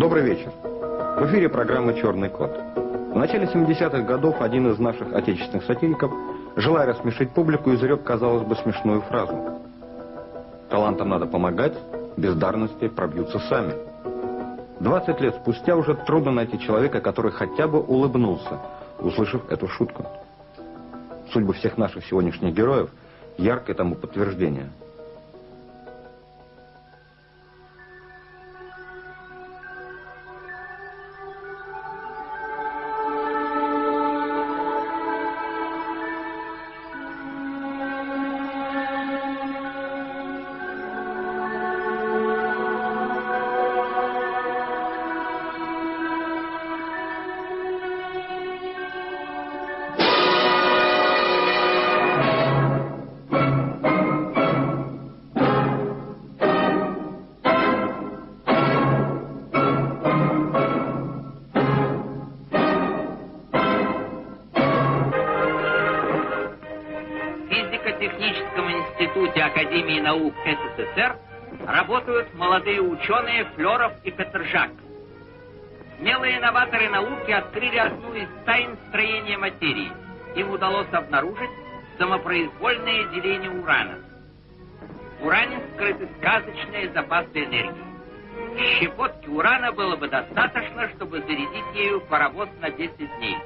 Добрый вечер. В эфире программа «Черный кот». В начале 70-х годов один из наших отечественных сатириков, желая рассмешить публику, изрек, казалось бы, смешную фразу. Талантам надо помогать, бездарности пробьются сами. 20 лет спустя уже трудно найти человека, который хотя бы улыбнулся, услышав эту шутку. Судьба всех наших сегодняшних героев – яркое тому подтверждение – молодые ученые Флеров и Петержак. Смелые инноваторы науки открыли одну из тайн строения материи. Им удалось обнаружить самопроизвольное деление урана. В уране скрыты сказочные запасы энергии. Щепотки урана было бы достаточно, чтобы зарядить ею паровоз на 10 дней.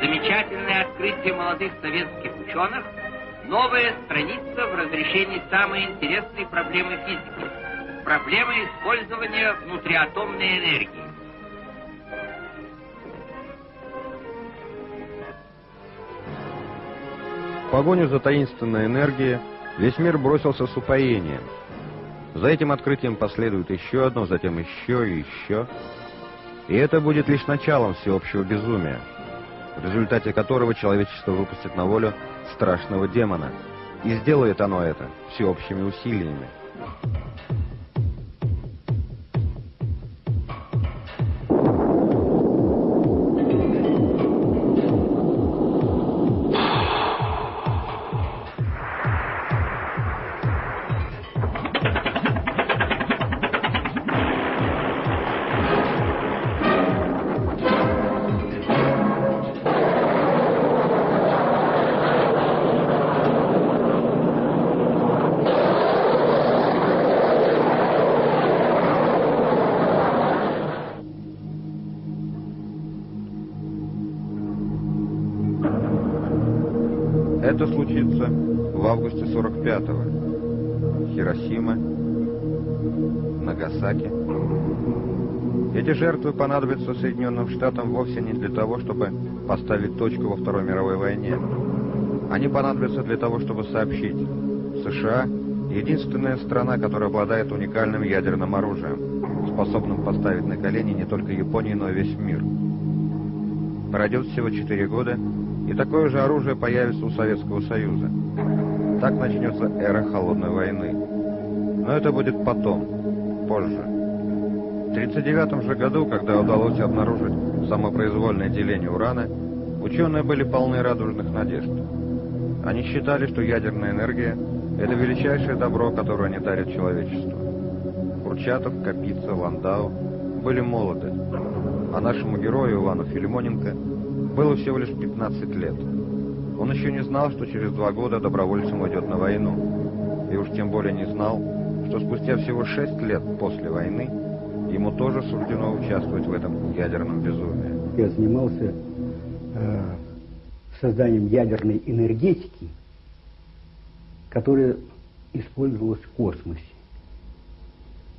Замечательное открытие молодых советских ученых – Новая страница в разрешении самой интересной проблемы физики. Проблемы использования внутриатомной энергии. В погоню за таинственной энергией весь мир бросился с упоением. За этим открытием последует еще одно, затем еще и еще. И это будет лишь началом всеобщего безумия, в результате которого человечество выпустит на волю страшного демона. И сделает оно это всеобщими усилиями. В августе 45-го. Хиросима, Нагасаки. Эти жертвы понадобятся Соединенным Штатам вовсе не для того, чтобы поставить точку во Второй мировой войне. Они понадобятся для того, чтобы сообщить. США — единственная страна, которая обладает уникальным ядерным оружием, способным поставить на колени не только Японию, но и весь мир. Пройдет всего 4 года, и такое же оружие появится у Советского Союза. Так начнется эра Холодной войны. Но это будет потом, позже. В 1939 же году, когда удалось обнаружить самопроизвольное деление урана, ученые были полны радужных надежд. Они считали, что ядерная энергия – это величайшее добро, которое они дарят человечеству. Курчатов, Капица, Ландау были молоды, а нашему герою Ивану Филимоненко – было всего лишь 15 лет. Он еще не знал, что через два года добровольцем уйдет на войну. И уж тем более не знал, что спустя всего 6 лет после войны ему тоже суждено участвовать в этом ядерном безумии. Я занимался э, созданием ядерной энергетики, которая использовалась в космосе.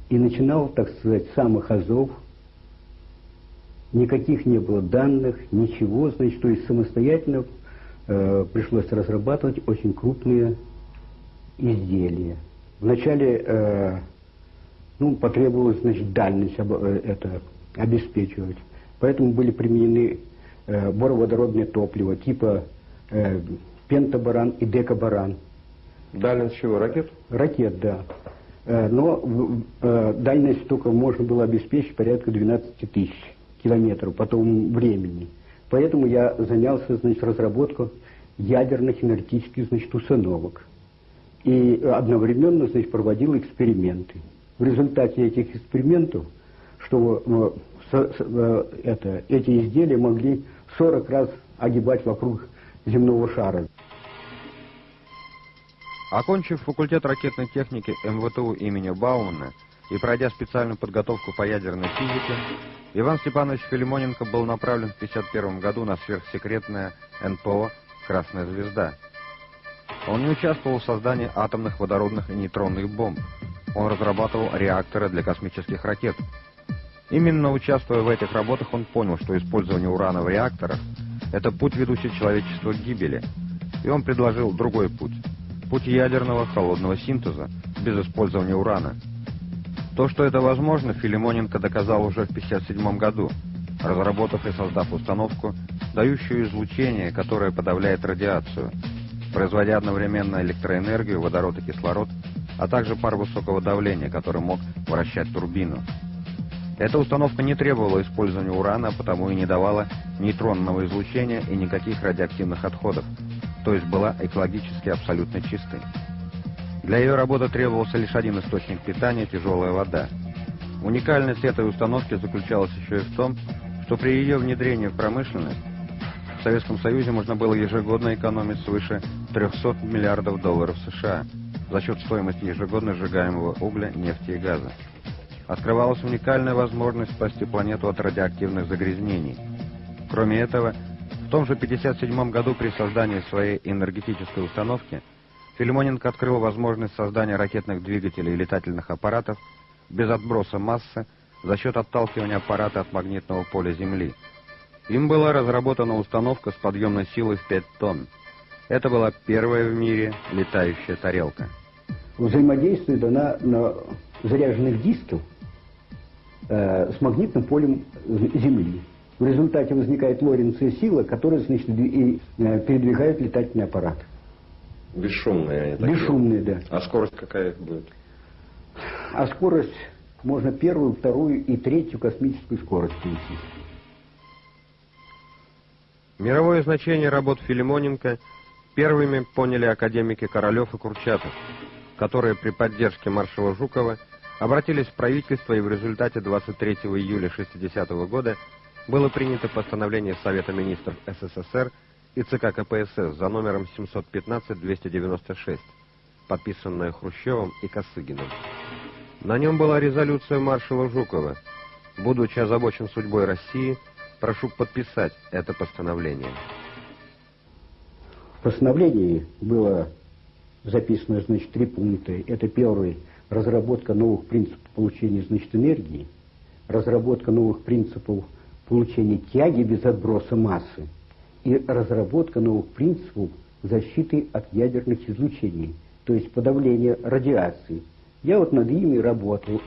И начинал, так сказать, с самых азов – никаких не было данных, ничего, значит, то есть самостоятельно э, пришлось разрабатывать очень крупные изделия. Вначале э, ну, потребовалось, значит, дальность об, э, это обеспечивать. Поэтому были применены э, бороводородное топливо типа э, пентабаран и декабаран. Дальность чего? Ракет? Ракет, да. Э, но э, дальность только можно было обеспечить порядка 12 тысяч километров по тому времени. Поэтому я занялся, значит, разработкой ядерных энергетических, значит, установок. И одновременно, значит, проводил эксперименты. в результате этих экспериментов, что э, э, это, эти изделия могли 40 раз огибать вокруг земного шара. Окончив факультет ракетной техники МВТУ имени Баумана и пройдя специальную подготовку по ядерной физике, Иван Степанович Филимоненко был направлен в 1951 году на сверхсекретное НПО «Красная звезда». Он не участвовал в создании атомных, водородных и нейтронных бомб. Он разрабатывал реакторы для космических ракет. Именно участвуя в этих работах, он понял, что использование урана в реакторах – это путь, ведущий человечество к гибели. И он предложил другой путь – путь ядерного холодного синтеза без использования урана – то, что это возможно, Филимоненко доказал уже в 1957 году, разработав и создав установку, дающую излучение, которое подавляет радиацию, производя одновременно электроэнергию, водород и кислород, а также пар высокого давления, который мог вращать турбину. Эта установка не требовала использования урана, потому и не давала нейтронного излучения и никаких радиоактивных отходов, то есть была экологически абсолютно чистой. Для ее работы требовался лишь один источник питания – тяжелая вода. Уникальность этой установки заключалась еще и в том, что при ее внедрении в промышленность в Советском Союзе можно было ежегодно экономить свыше 300 миллиардов долларов США за счет стоимости ежегодно сжигаемого угля, нефти и газа. Открывалась уникальная возможность спасти планету от радиоактивных загрязнений. Кроме этого, в том же 1957 году при создании своей энергетической установки – Филимоненко открыл возможность создания ракетных двигателей и летательных аппаратов без отброса массы за счет отталкивания аппарата от магнитного поля Земли. Им была разработана установка с подъемной силой в 5 тонн. Это была первая в мире летающая тарелка. Взаимодействует она на заряженных дисках э, с магнитным полем Земли. В результате возникает Лоренцевая сила, которая значит, и, э, передвигает летательный аппарат. Бесшумные они такие. Бесшумные, да. А скорость какая будет? А скорость можно первую, вторую и третью космическую скорость перейти. Мировое значение работ Филимоненко первыми поняли академики Королев и Курчатов, которые при поддержке маршала Жукова обратились в правительство и в результате 23 июля 60 -го года было принято постановление Совета министров СССР и ЦК КПСС за номером 715-296, подписанная Хрущевым и Косыгиным. На нем была резолюция маршала Жукова. Будучи озабочен судьбой России, прошу подписать это постановление. В постановлении было записано, значит, три пункта. Это первый – разработка новых принципов получения, значит, энергии, разработка новых принципов получения тяги без отброса массы, и разработка новых принципов защиты от ядерных излучений, то есть подавления радиации. Я вот над ими работал.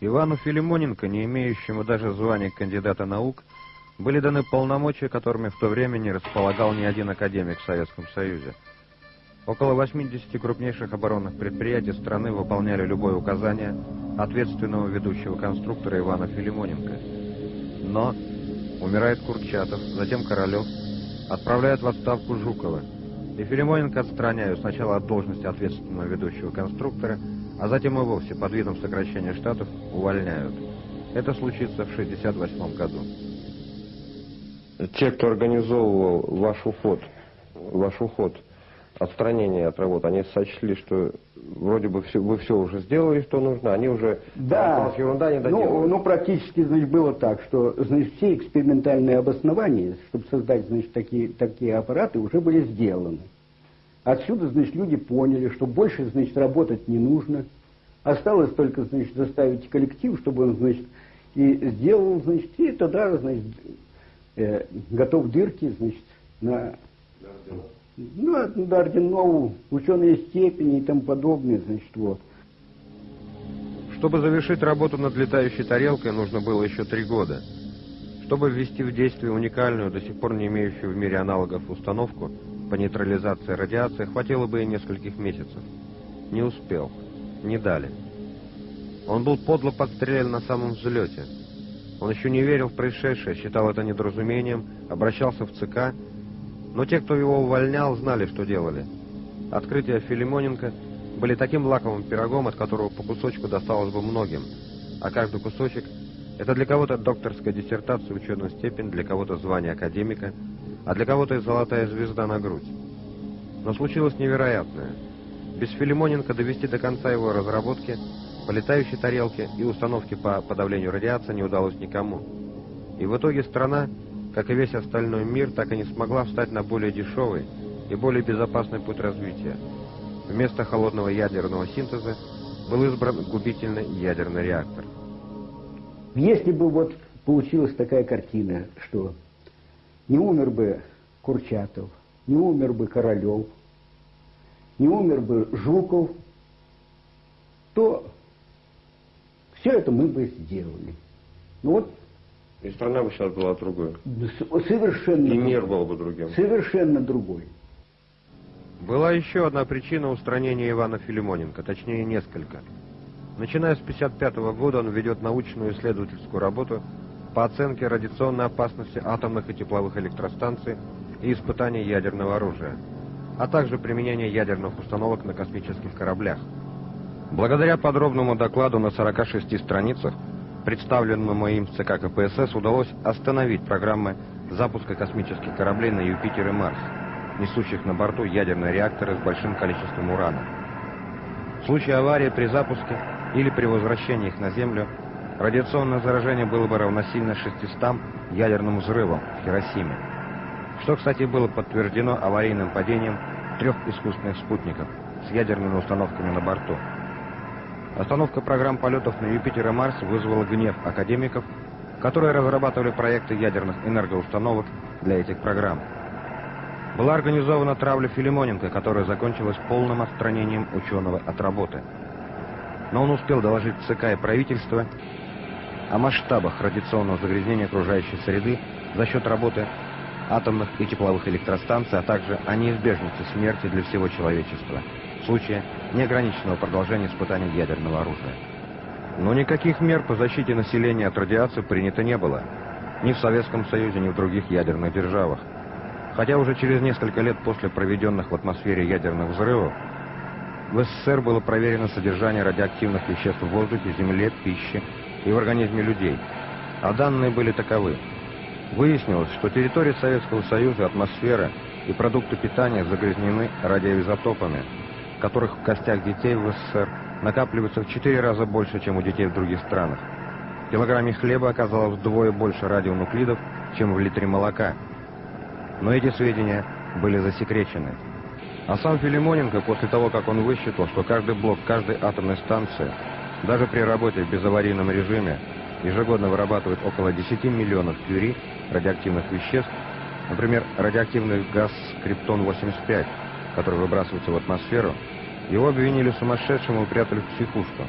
Ивану Филимоненко, не имеющему даже звания кандидата наук, были даны полномочия, которыми в то время не располагал ни один академик в Советском Союзе. Около 80 крупнейших оборонных предприятий страны выполняли любое указание ответственного ведущего конструктора Ивана Филимоненко. Но Умирает Курчатов, затем Королев, отправляют в отставку Жукова. И Филимоненко отстраняют сначала от должности ответственного ведущего конструктора, а затем и вовсе под видом сокращения штатов увольняют. Это случится в 1968 году. Те, кто организовывал ваш уход, ваш уход, отстранение от работы, они сочли, что вроде бы все, вы все уже сделали, что нужно, они уже да, ерунда не Ну, ну, практически, значит, было так, что, значит, все экспериментальные обоснования, чтобы создать, значит, такие, такие аппараты, уже были сделаны. Отсюда, значит, люди поняли, что больше, значит, работать не нужно. Осталось только, значит, заставить коллектив, чтобы он, значит, и сделал, значит, и тогда, значит, э, готов дырки, значит, на ну, до орденов, ученые степени и тому подобное, значит, вот. Чтобы завершить работу над летающей тарелкой, нужно было еще три года. Чтобы ввести в действие уникальную, до сих пор не имеющую в мире аналогов установку по нейтрализации радиации, хватило бы и нескольких месяцев. Не успел. Не дали. Он был подло подстрелян на самом взлете. Он еще не верил в происшедшее, считал это недоразумением, обращался в ЦК но те, кто его увольнял, знали, что делали. Открытие Филимоненко были таким лаковым пирогом, от которого по кусочку досталось бы многим, а каждый кусочек – это для кого-то докторская диссертация, ученая степень, для кого-то звание академика, а для кого-то и золотая звезда на грудь. Но случилось невероятное. Без Филимоненко довести до конца его разработки, по тарелке и установки по подавлению радиации не удалось никому. И в итоге страна, как и весь остальной мир, так и не смогла встать на более дешевый и более безопасный путь развития. Вместо холодного ядерного синтеза был избран губительный ядерный реактор. Если бы вот получилась такая картина, что не умер бы Курчатов, не умер бы Королев, не умер бы Жуков, то все это мы бы сделали. Ну вот И страна бы сейчас была другой. совершенно... И мир был бы другим. Совершенно другой. Была еще одна причина устранения Ивана Филимоненко, точнее несколько. Начиная с 1955 года он ведет научную исследовательскую работу по оценке радиационной опасности атомных и тепловых электростанций и испытаний ядерного оружия, а также применения ядерных установок на космических кораблях. Благодаря подробному докладу на 46 страницах, представленному им в ЦК КПСС, удалось остановить программы запуска космических кораблей на Юпитер и Марс, несущих на борту ядерные реакторы с большим количеством урана. В случае аварии при запуске или при возвращении их на Землю, радиационное заражение было бы равносильно 600 ядерным взрывам в Хиросиме, что, кстати, было подтверждено аварийным падением трех искусственных спутников с ядерными установками на борту. Остановка программ полетов на Юпитер и Марс вызвала гнев академиков, которые разрабатывали проекты ядерных энергоустановок для этих программ. Была организована травля Филимоненко, которая закончилась полным отстранением ученого от работы. Но он успел доложить ЦК и правительство о масштабах радиационного загрязнения окружающей среды за счет работы атомных и тепловых электростанций, а также о неизбежности смерти для всего человечества в случае неограниченного продолжения испытаний ядерного оружия. Но никаких мер по защите населения от радиации принято не было. Ни в Советском Союзе, ни в других ядерных державах. Хотя уже через несколько лет после проведенных в атмосфере ядерных взрывов в СССР было проверено содержание радиоактивных веществ в воздухе, земле, пище и в организме людей. А данные были таковы. Выяснилось, что территория Советского Союза, атмосфера и продукты питания загрязнены радиоизотопами, которых в костях детей в СССР накапливается в 4 раза больше, чем у детей в других странах. В килограмме хлеба оказалось вдвое больше радионуклидов, чем в литре молока. Но эти сведения были засекречены. А сам Филимоненко, после того, как он высчитал, что каждый блок каждой атомной станции, даже при работе в безаварийном режиме, ежегодно вырабатывает около 10 миллионов кюри радиоактивных веществ, например, радиоактивный газ криптон-85, который выбрасывается в атмосферу, его обвинили сумасшедшим и упрятали в психушку.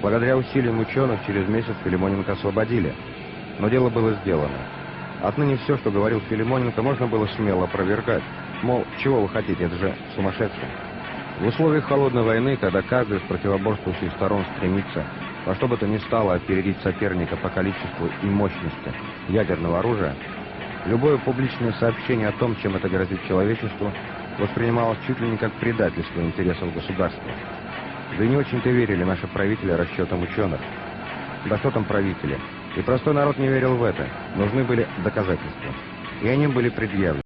Благодаря усилиям ученых через месяц Филимоненко освободили. Но дело было сделано. Отныне все, что говорил Филимоненко, можно было смело опровергать. Мол, чего вы хотите, это же сумасшествие. В условиях холодной войны, когда каждый из противоборствующих сторон стремится во что бы то ни стало опередить соперника по количеству и мощности ядерного оружия, любое публичное сообщение о том, чем это грозит человечеству, воспринималось чуть ли не как предательство интересов государства. Да и не очень-то верили наши правители расчетам ученых. Да что там правители? И простой народ не верил в это. Нужны были доказательства. И они были предъявлены.